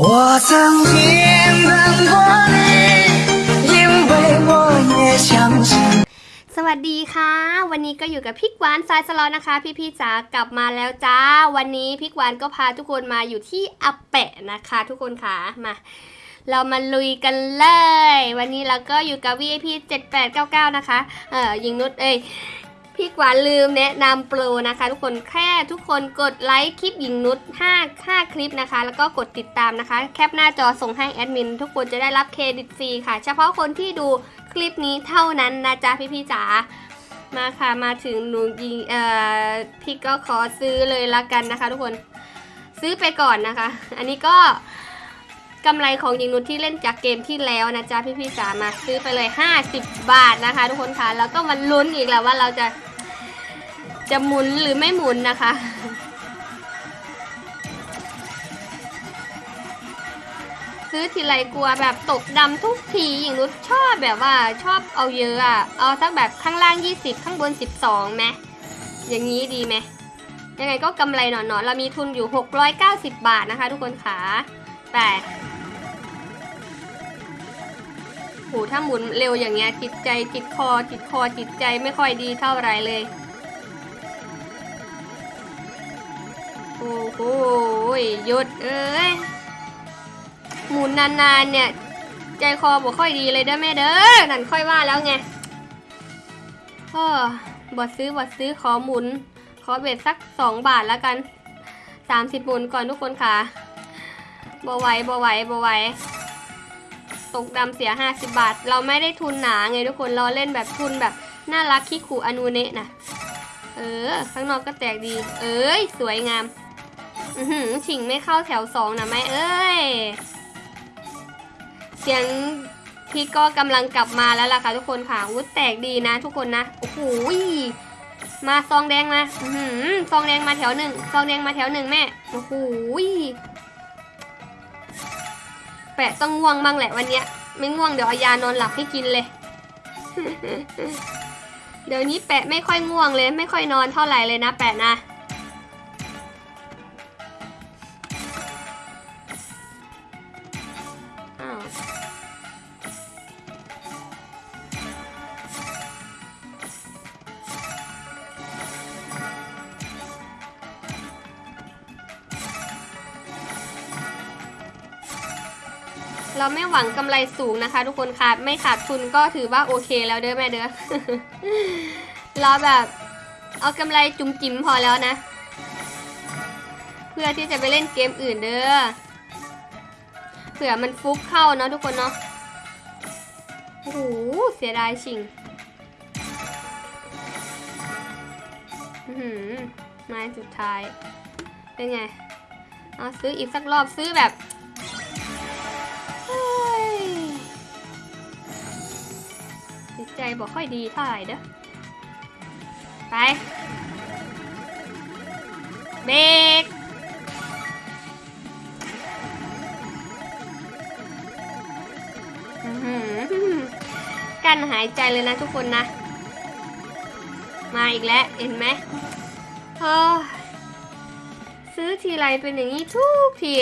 我曾经等过你，因为我也相信。 สวัสดีค่ะ วันนี้ก็อยู่กับพี่กวานสายสลอนนะคะ พี่ๆจ๋ากลับมาแล้วจ้า วันนี้พี่กวานก็พาทุกคนมาอยู่ที่อาแปะนะคะ ทุกคนค่ะมา เรามาลุยกันเลย วันนี้เราก็อยู่กับ VIP 7899 นะคะ เอ่อยิงนุชเอ้ย พี่กวานลืมแนะนำโปรนะคะ ทุกคนแค่ทุกคนกดไลค์คลิปหญิงนุช5 5 คลิปนะคะ แล้วก็กดติดตามนะคะ แคปหน้าจอส่งให้แอดมิน ทุกคนจะได้รับเครดิตฟรีค่ะ เฉพาะคนที่ดูคลิปนี้เท่านั้นนะจ๊ะพี่ๆจ๋ามาค่ะมาถึงหนูยิงเอ่อพี่ก็ขอซื้อเลยละกันนะคะ ทุกคนซื้อไปก่อนนะคะ อันนี้ก็ กำไรของยิงนุชที่เล่นจากเกมที่แล้วนะจ๊ะพี่ๆจ๋ามาซื้อไปเลย 50 บาทนะคะ ทุกคนคะแล้วก็มาลุ้นอีกแล้วว่าเราจะ จะหมุนหรือไม่หมุนนะคะซื้อทีไรกลัวแบบตกดำทุกทีหญิงนุชชอบแบบว่าชอบเอาเยอะอะเอาสักแบบข้างล่าง 20 ข้างบน 12ไหมอย่างนี้ดีไหมยังไงก็กำไรหนอนๆเรามีทุนอยู่ 690 บาทนะคะ ทุกคนขาแป หถ้าหมุนเร็วอย่างเงี้ยจิตใจจิตคอจิตคอจิตใจไม่ค่อยดีเท่าไรเลย โอ้โหหยุดเอ้ยหมุนนานๆเนี่ย ใจคอบอกค่อยดีเลยเด้อแม่เด้อนั่นค่อยว่าแล้วไงเออบอดซื้อบอดซื้อขอหมุน ขอเบ็ดสักสองบาทแล้วกันสามสิบหมุนก่อนทุกคนค่ะบอไหวบอไหวบอไหว ตกดำเสียห้าสิบบาท เราไม่ได้ทุนหนาไงทุกคนเราเล่นแบบทุนแบบน่ารักคิคูอนูเนะนะเออ ข้างนอกก็แตกดี เอ้ย สวยงาม อือหือฉิงไม่เข้าแถวสองนะแม่เอ้ย เสียงพี่ก็กำลังกลับมาแล้วล่ะค่ะทุกคนค่ะวุ้แตกดีนะทุกคนนะ โอ้โหมาซองแดงมา อือหือซองแดงมาแถวหนึ่งซองแดงมาแถวหนึ่งแม่ โอ้โห แปะต้องง่วงบ้างแหละวันเนี้ย ไม่ง่วงเดี๋ยวเอายานอนหลับให้กินเลย เดี๋ยวนี้แปะไม่ค่อยง่วงเลย ไม่ค่อยนอนเท่าไหร่เลยนะแปะนะ เราไม่หวังกำไรสูงนะคะ ทุกคนขาดไม่ขาดทุนก็ถือว่าโอเคแล้วเด้อแม่เด้อเราแบบเอากำไรจุ๋มจิ๋มพอแล้วนะ เพื่อที่จะไปเล่นเกมอื่นเด้อเผื่อมันฟุกเข้าเนาะทุกคนเนาะโอ้โหเสียดายชิงหือไม้สุดท้าย เป็นไง เอาซื้ออีกสักรอบซื้อแบบ ใจบอกค่อยดีเท่าไหร่เด้อ ไป เบรกอื้อหือกั้นหายใจเลยนะทุกคนนะ มาอีกแล้ว เห็นไหมเออซื้อทีไรเป็นอย่างนี้ทุกที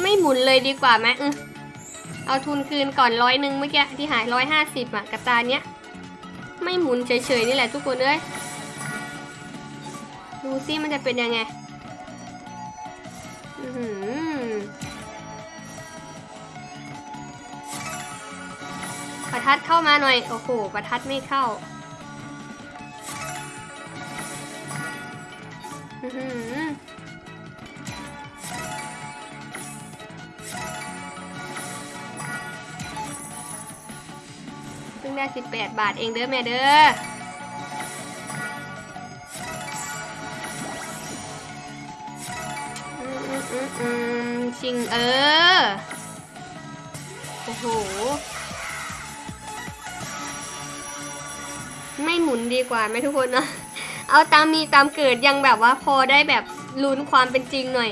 ไม่หมุนเลยดีกว่าไหมอือ เอาทุนคืนก่อนร้อยหนึ่งเมื่อกี้ที่หายร้อยห้าสิบอะกับตาเนี้ย ไม่หมุนเฉยๆนี่แหละทุกคนเอ้ยดูซิมันจะเป็นยังไงอือประทัดเข้ามาหน่อย โอ้โห ประทัดไม่เข้าอือหือ เพิ่งได้18 บาทเองเด้อแม่เด้อชิงเออ โอ้โห ไม่หมุนดีกว่าไหมทุกคนเนาะเอาตามมีตามเกิดยังแบบว่าพอได้แบบลุ้นความเป็นจริงหน่อย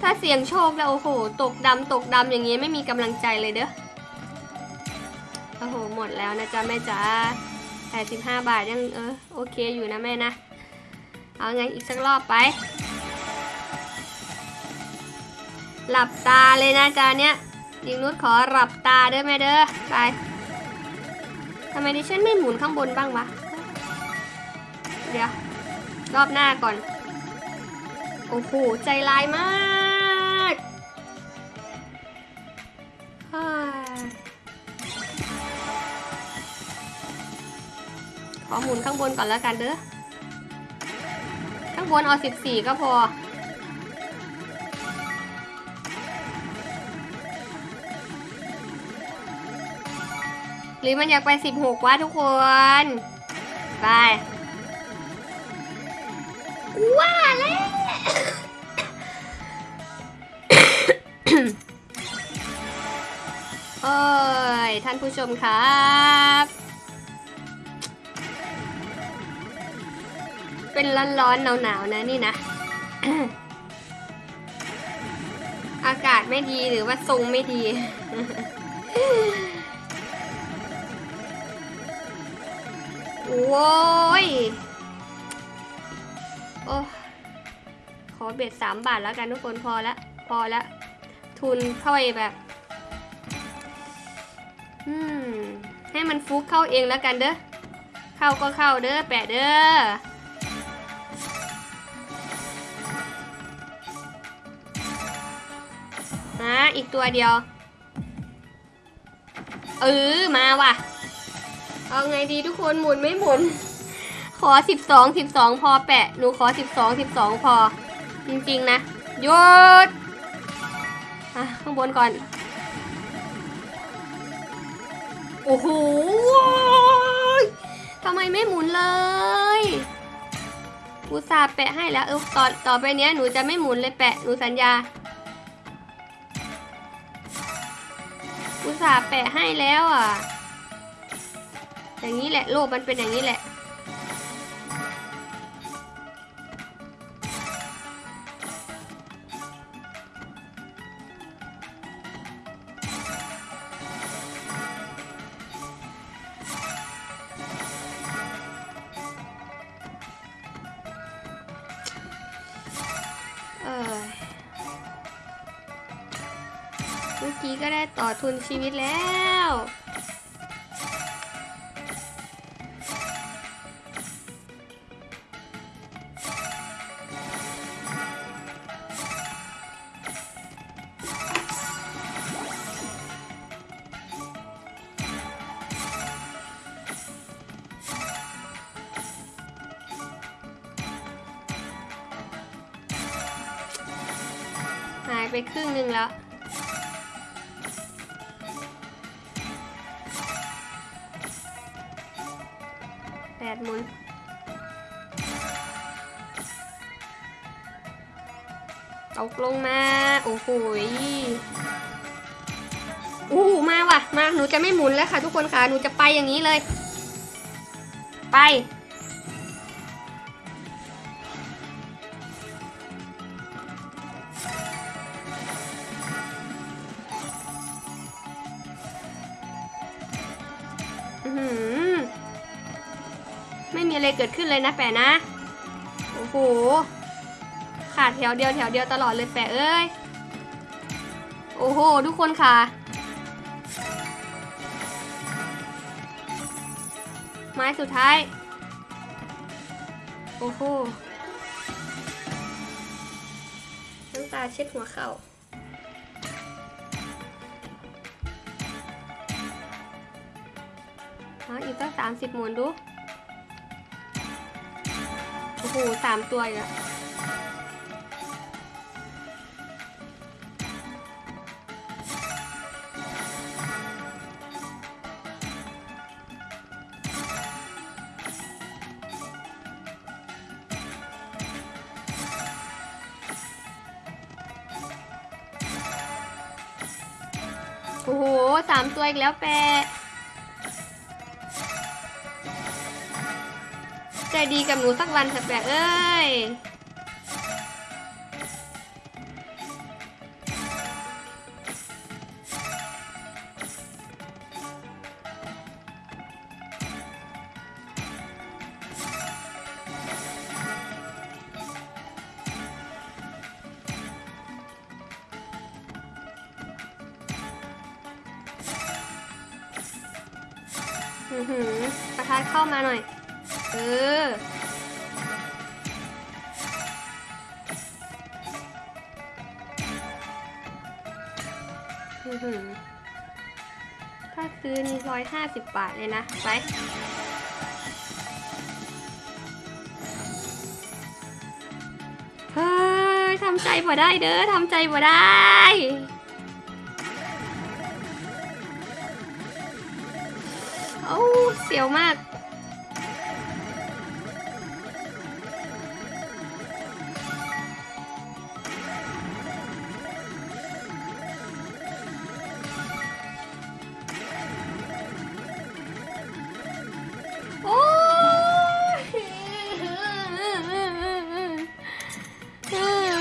ถ้าเสี่ยงโชคแล้วโอ้โห ตกดำตกดำอย่างเงี้ยไม่มีกำลังใจเลยเด้อ อ้โหหมดแล้วนะจ๊ะแม่จ๋า85 บาทยังเออโอเคอยู่นะแม่นะ เอาไงอีกสักรอบไป หลับตาเลยนะจานเนี้ยยิงนุชขอหลับตาเด้อแม่เด้อไปทำไมดิฉันไม่หมุนข้างบนบ้างวะ เดี๋ยว รอบหน้าก่อน โอ้โห ใจร้ายมาก อหมุนข้างบนก่อนแล้วกันเด้อ ข้างบนเอา 14 ก็พอ หรือมันอยากไป 16วะทุกคน ไปว่าแล้วโอ้ย ท่านผู้ชมครับ เป็นร้อนๆหนาวๆนะนี่นะ อากาศไม่ดีหรือว่าทรงไม่ดี โว้ย โอ้ขอเบ็ดสามบาทแล้วกันทุกคนพอละ พอละ ทุนเข้าไปแบบ อืม ให้มันฟุกเข้าเองแล้วกันเด้อ เข้าก็เข้าเด้อแปะเด้อ ฮะอีกตัวเดียว เออ มาว่ะ เอาไงดีทุกคนหมุนไม่หมุน ขอสิบสองสิบสองพอแปะ หนูขอสิบสองสิบสองพอ จริงๆนะหยุดอะข้างบนก่อน โอ้โหทำไมไม่หมุนเลยอุตส่าห์แปะให้แล้วเออต่อต่อไปเนี้ยหนูจะไม่หมุนเลยแปะ หนูสัญญา อุตส่าห์แปะให้แล้วอะ อย่างนี้แหละ โลกมันเป็นอย่างนี้แหละ ก็ได้ต่อทุนชีวิตแล้ว หายไปครึ่งหนึ่งแล้ว ตกลงมา โอ้โหอู้หูมาว่ะ มาหนูจะไม่หมุนแล้วค่ะ ทุกคนค่ะ หนูจะไปอย่างนี้เลย ไป ไม่มีอะไรเกิดขึ้นเลยนะแปะนะ โอ้โห ขาดแถวเดียวแถวเดียวตลอดเลยแปะเอ้ย โอ้โห ทุกคนค่ะ ไม้สุดท้าย โอ้โหน้ำตาเช็ดหัวเข่าอีกตั้งสามสิบหมุนดู โอ้โหสามตัวอีกอะ โอ้โหสามตัวอีกแล้วแปะใจดีกับหนูสักวันเถอะแปะเอ้ย อือหือประทัดเข้ามาหน่อย เออ อือหือถ้าซื้อนี่ร้อยห้าสิบบาทเลยนะ ไปเฮ้ยทำใจบ่ได้เด้อทำใจบ่ได้ โอ้เสียวมากโอ้ย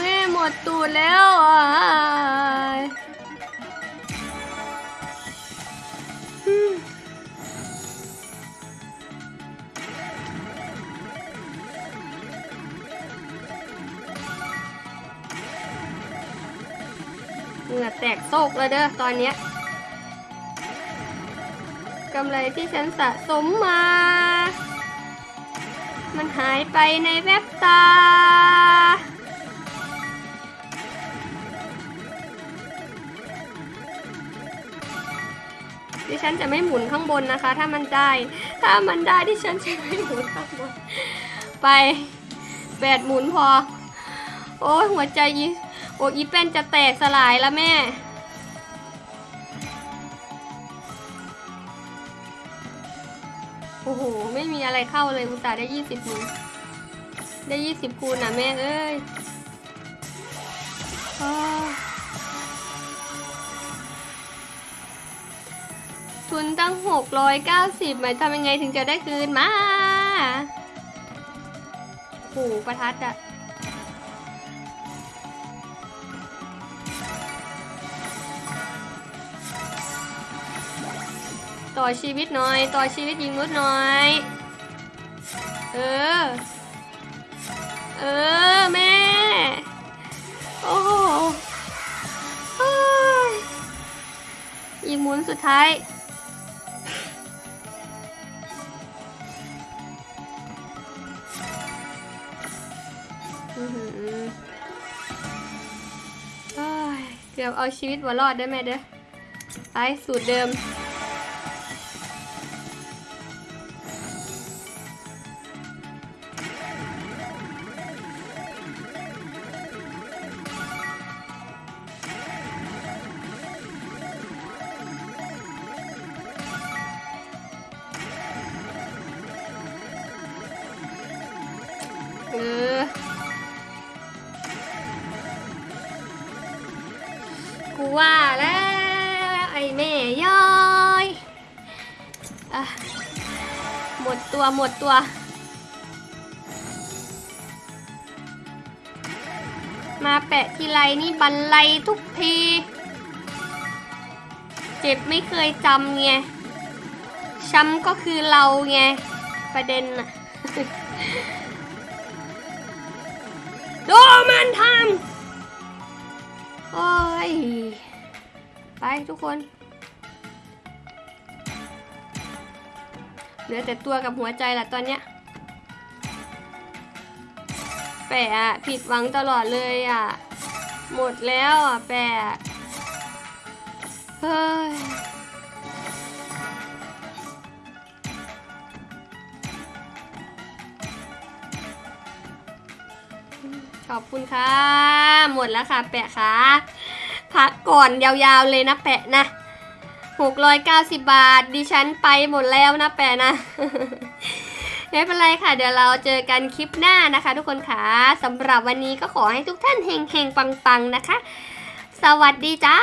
แม่หมดตูดแล้ว เด้อตอนเนี้ยกำไรที่ฉันสะสมมา มันหายไปในแวบตา ดิฉันจะไม่หมุนข้างบนนะคะ ถ้ามันได้ ถ้ามันได้ดิฉันจะไม่หมุนข้างบน ไปแปดหมุนพอ โอ้ยหัวใจยีโอ้อีเป็นจะแตกสลายแล้วแม่ โอ้โห ไม่มีอะไรเข้าเลยอุตส่าห์ได้ยี่สิบคูณได้ยี่สิบคูณนะแม่เอ้ยอทุนตั้งหกร้อยเก้าสิบหมายทำยังไงถึงจะได้คืนมาโอ้โหประทัดอะ ต่อชีวิตหน่อย ต่อชีวิตยิงนุดหน่อย เออ เออ แม่ โอ้โหเฮ้ยอีกหมุนสุดท้าย อื้อหือเอ้ยเกือบเอาชีวิตวัวรอดได้ไหมเด้อ ไปสูตรเดิม เออกูว่าแล้วไอ้แม่ย้อยอะหมดตัวหมดตัวมาแปะทีไรนี่บันไลทุกที เจ็บไม่เคยจำไง ช้ำก็คือเราไง ประเด็นน่ะ ดูมันทำโอ้ย ไปทุกคน เหลือแต่ตัวกับหัวใจละตอนเนี้ยแปะอะผิดหวังตลอดเลยอะ หมดแล้วอะแปะเฮ้ย ขอบคุณค่ะ หมดแล้วค่ะ แปะค่ะพักก่อนยาวๆเลยนะแปะนะ690 บาท ดิฉันไปหมดแล้วนะแปะนะ ไม่เป็นไรค่ะ เดี๋ยวเราเจอกันคลิปหน้านะคะ ทุกคนค่ะสำหรับวันนี้ก็ขอให้ทุกท่านเฮงๆ ปังๆ นะคะ สวัสดีจ้า